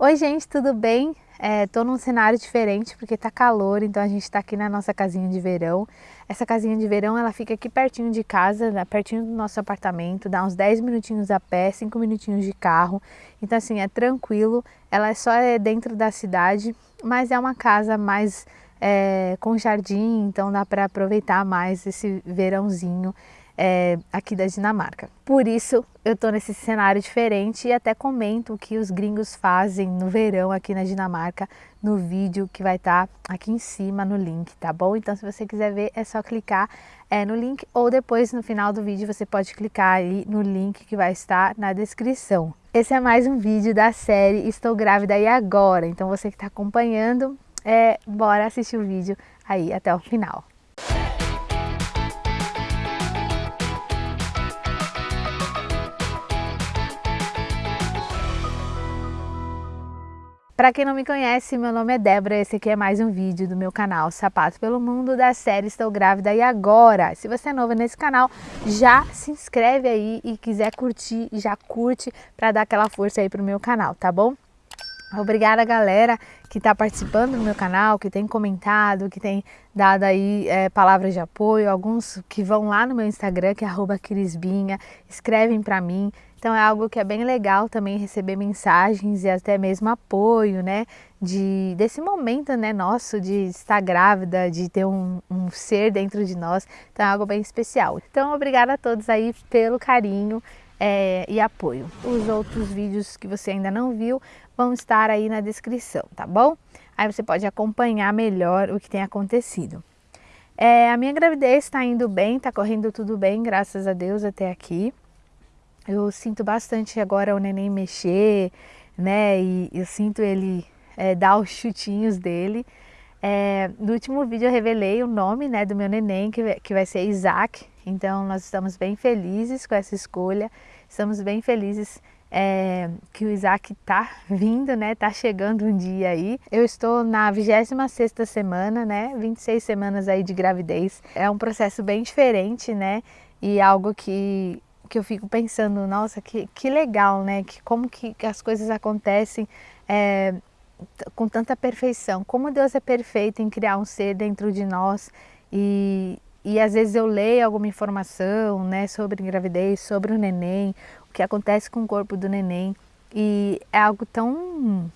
Oi gente, tudo bem? Estou é, num cenário diferente porque tá calor, então a gente está aqui na nossa casinha de verão. Essa casinha de verão ela fica aqui pertinho de casa, né, pertinho do nosso apartamento, dá uns 10 minutinhos a pé, 5 minutinhos de carro. Então assim, é tranquilo, ela só é dentro da cidade, mas é uma casa mais é, com jardim, então dá para aproveitar mais esse verãozinho é, aqui da Dinamarca. Por isso eu estou nesse cenário diferente e até comento o que os gringos fazem no verão aqui na Dinamarca no vídeo que vai estar tá aqui em cima no link, tá bom? Então se você quiser ver é só clicar é, no link ou depois no final do vídeo você pode clicar aí no link que vai estar na descrição. Esse é mais um vídeo da série Estou Grávida e Agora, então você que está acompanhando, é, bora assistir o vídeo aí até o final. Para quem não me conhece, meu nome é Débora esse aqui é mais um vídeo do meu canal Sapato pelo Mundo da série Estou Grávida e Agora. Se você é novo nesse canal, já se inscreve aí e quiser curtir, já curte para dar aquela força aí pro meu canal, tá bom? Obrigada galera que está participando do meu canal, que tem comentado, que tem dado aí é, palavras de apoio, alguns que vão lá no meu Instagram, que é arroba Crisbinha, escrevem para mim, então é algo que é bem legal também receber mensagens e até mesmo apoio, né? De, desse momento né, nosso de estar grávida, de ter um, um ser dentro de nós. Então é algo bem especial. Então obrigada a todos aí pelo carinho é, e apoio. Os outros vídeos que você ainda não viu vão estar aí na descrição, tá bom? Aí você pode acompanhar melhor o que tem acontecido. É, a minha gravidez está indo bem, está correndo tudo bem, graças a Deus até aqui. Eu sinto bastante agora o neném mexer, né? E eu sinto ele é, dar os chutinhos dele. É, no último vídeo eu revelei o nome né, do meu neném, que, que vai ser Isaac. Então nós estamos bem felizes com essa escolha. Estamos bem felizes é, que o Isaac tá vindo, né? Tá chegando um dia aí. Eu estou na 26ª semana, né? 26 semanas aí de gravidez. É um processo bem diferente, né? E algo que que eu fico pensando, nossa, que, que legal, né? Que, como que as coisas acontecem é, com tanta perfeição. Como Deus é perfeito em criar um ser dentro de nós e, e às vezes eu leio alguma informação né, sobre gravidez, sobre o neném, o que acontece com o corpo do neném e é algo tão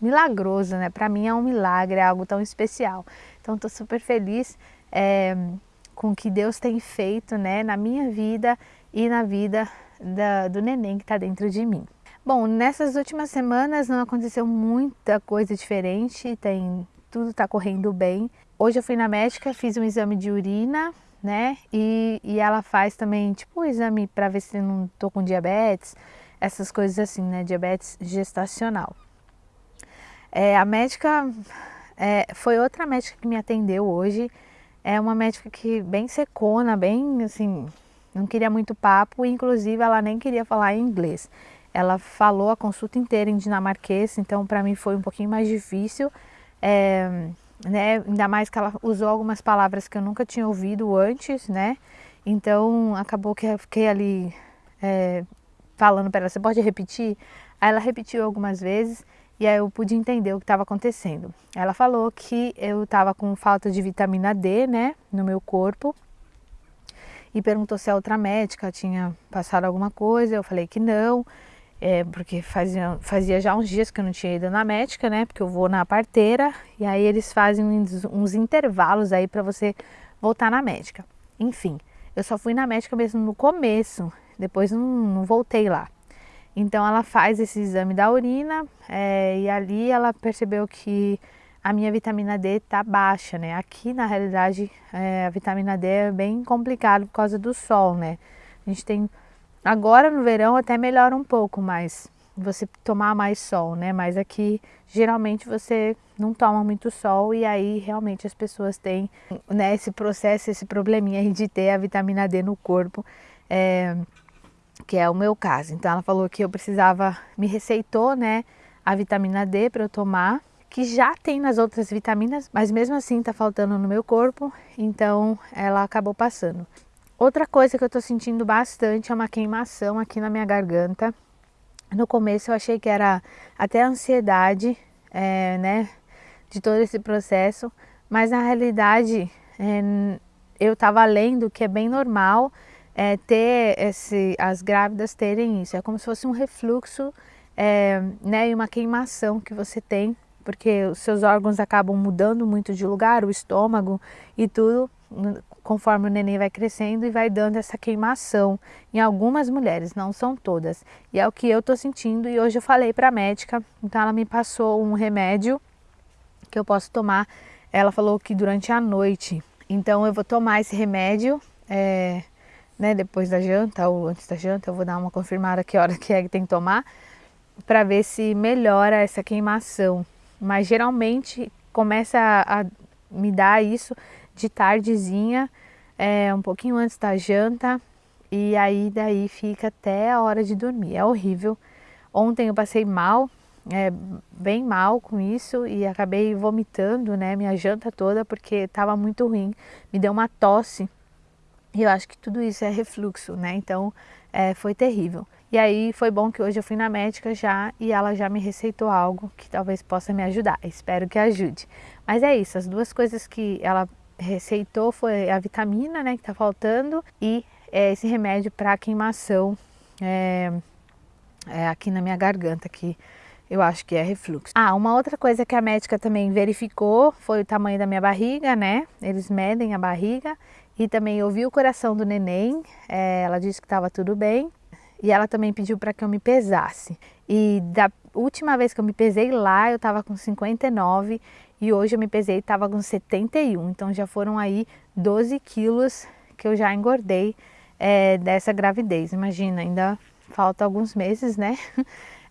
milagroso, né? Para mim é um milagre, é algo tão especial. Então estou super feliz é, com o que Deus tem feito né, na minha vida e na vida da, do neném que está dentro de mim. Bom, nessas últimas semanas não aconteceu muita coisa diferente, tem, tudo está correndo bem. Hoje eu fui na médica, fiz um exame de urina, né? E, e ela faz também, tipo, um exame para ver se não tô com diabetes, essas coisas assim, né? Diabetes gestacional. É, a médica, é, foi outra médica que me atendeu hoje, é uma médica que bem secona, bem assim, não queria muito papo, inclusive ela nem queria falar em inglês. Ela falou a consulta inteira em dinamarquês, então para mim foi um pouquinho mais difícil, é, né? ainda mais que ela usou algumas palavras que eu nunca tinha ouvido antes, né? Então acabou que eu fiquei ali é, falando para ela, você pode repetir? Aí ela repetiu algumas vezes e aí eu pude entender o que estava acontecendo. Ela falou que eu estava com falta de vitamina D, né, no meu corpo, e perguntou se a outra médica tinha passado alguma coisa, eu falei que não, é, porque fazia, fazia já uns dias que eu não tinha ido na médica, né, porque eu vou na parteira, e aí eles fazem uns, uns intervalos aí para você voltar na médica. Enfim, eu só fui na médica mesmo no começo, depois não, não voltei lá. Então ela faz esse exame da urina é, e ali ela percebeu que a minha vitamina D está baixa, né? Aqui, na realidade, é, a vitamina D é bem complicado por causa do sol, né? A gente tem, agora no verão até melhora um pouco, mas você tomar mais sol, né? Mas aqui, geralmente, você não toma muito sol e aí, realmente, as pessoas têm, né, esse processo, esse probleminha de ter a vitamina D no corpo, é, que é o meu caso. Então, ela falou que eu precisava, me receitou, né, a vitamina D para eu tomar, que já tem nas outras vitaminas, mas mesmo assim está faltando no meu corpo, então ela acabou passando. Outra coisa que eu estou sentindo bastante é uma queimação aqui na minha garganta. No começo eu achei que era até ansiedade, é, né, de todo esse processo, mas na realidade é, eu estava lendo que é bem normal é, ter esse, as grávidas terem isso, é como se fosse um refluxo é, né, e uma queimação que você tem, porque os seus órgãos acabam mudando muito de lugar, o estômago e tudo, conforme o neném vai crescendo e vai dando essa queimação em algumas mulheres, não são todas. E é o que eu tô sentindo e hoje eu falei para a médica, então ela me passou um remédio que eu posso tomar, ela falou que durante a noite, então eu vou tomar esse remédio, é, né, depois da janta ou antes da janta, eu vou dar uma confirmada que hora que é que tem que tomar, para ver se melhora essa queimação. Mas geralmente começa a, a me dar isso de tardezinha, é, um pouquinho antes da janta, e aí daí fica até a hora de dormir. É horrível. Ontem eu passei mal, é, bem mal com isso e acabei vomitando, né, minha janta toda porque estava muito ruim. Me deu uma tosse e eu acho que tudo isso é refluxo, né? Então é, foi terrível. E aí foi bom que hoje eu fui na médica já e ela já me receitou algo que talvez possa me ajudar. Espero que ajude. Mas é isso, as duas coisas que ela receitou foi a vitamina, né, que tá faltando e é, esse remédio para queimação é, é, aqui na minha garganta, que eu acho que é refluxo. Ah, uma outra coisa que a médica também verificou foi o tamanho da minha barriga, né? Eles medem a barriga e também ouvi o coração do neném, é, ela disse que estava tudo bem e ela também pediu para que eu me pesasse. E da última vez que eu me pesei lá, eu estava com 59 e hoje eu me pesei e estava com 71, então já foram aí 12 quilos que eu já engordei é, dessa gravidez. Imagina, ainda falta alguns meses, né?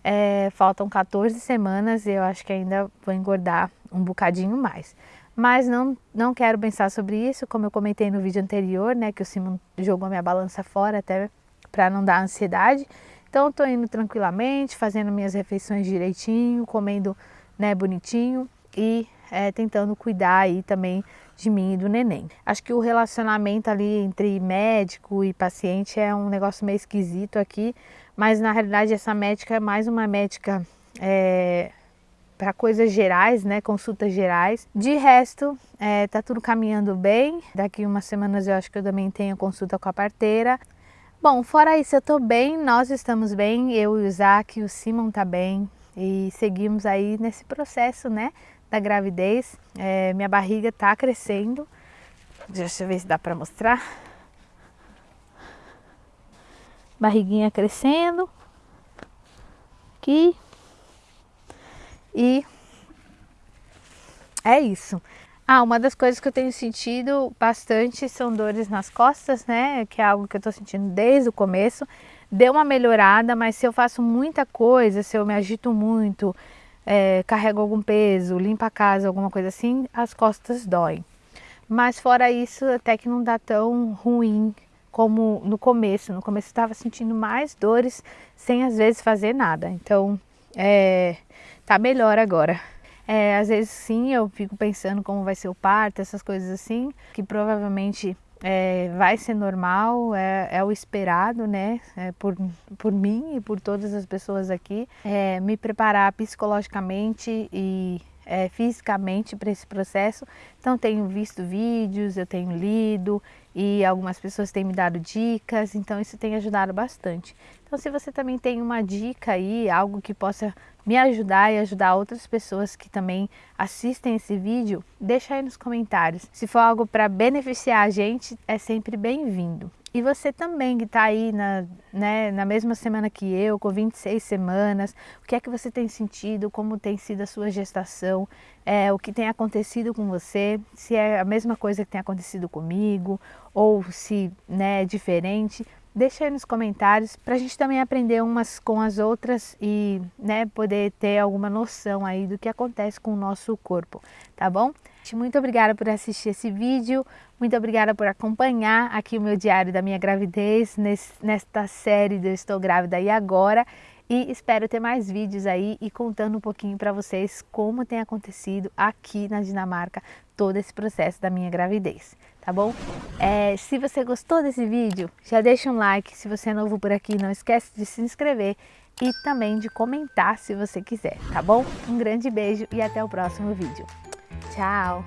É, faltam 14 semanas e eu acho que ainda vou engordar um bocadinho mais mas não, não quero pensar sobre isso, como eu comentei no vídeo anterior, né, que o Simon jogou minha balança fora até para não dar ansiedade. Então estou indo tranquilamente, fazendo minhas refeições direitinho, comendo né, bonitinho e é, tentando cuidar aí também de mim e do neném. Acho que o relacionamento ali entre médico e paciente é um negócio meio esquisito aqui, mas na realidade essa médica é mais uma médica é, para coisas gerais, né, consultas gerais. De resto, é, tá tudo caminhando bem. Daqui umas semanas eu acho que eu também tenho consulta com a parteira. Bom, fora isso eu tô bem, nós estamos bem, eu e o Isaac, o Simon tá bem e seguimos aí nesse processo, né, da gravidez. É, minha barriga tá crescendo. Deixa eu ver se dá para mostrar. Barriguinha crescendo. Aqui. E é isso. Ah, uma das coisas que eu tenho sentido bastante são dores nas costas, né? Que é algo que eu tô sentindo desde o começo. Deu uma melhorada, mas se eu faço muita coisa, se eu me agito muito, é, carrego algum peso, limpo a casa, alguma coisa assim, as costas doem. Mas fora isso, até que não dá tão ruim como no começo. No começo eu estava sentindo mais dores sem às vezes fazer nada. Então, é, tá melhor agora. É, às vezes sim, eu fico pensando como vai ser o parto, essas coisas assim, que provavelmente é, vai ser normal, é, é, o esperado, né, é, por, por mim e por todas as pessoas aqui, é, me preparar psicologicamente e é, fisicamente para esse processo. Então tenho visto vídeos, eu tenho lido e algumas pessoas têm me dado dicas, então isso tem ajudado bastante. Então se você também tem uma dica aí, algo que possa me ajudar e ajudar outras pessoas que também assistem esse vídeo, deixa aí nos comentários. Se for algo para beneficiar a gente, é sempre bem-vindo. E você também que está aí na, né, na mesma semana que eu, com 26 semanas, o que é que você tem sentido, como tem sido a sua gestação, é, o que tem acontecido com você, se é a mesma coisa que tem acontecido comigo, ou se né, é diferente. Deixa aí nos comentários para a gente também aprender umas com as outras e né, poder ter alguma noção aí do que acontece com o nosso corpo, tá bom? Muito obrigada por assistir esse vídeo, muito obrigada por acompanhar aqui o meu diário da minha gravidez nesta série do Estou Grávida e Agora e espero ter mais vídeos aí e contando um pouquinho para vocês como tem acontecido aqui na Dinamarca todo esse processo da minha gravidez tá bom? É, se você gostou desse vídeo, já deixa um like. Se você é novo por aqui, não esquece de se inscrever e também de comentar se você quiser, tá bom? Um grande beijo e até o próximo vídeo. Tchau!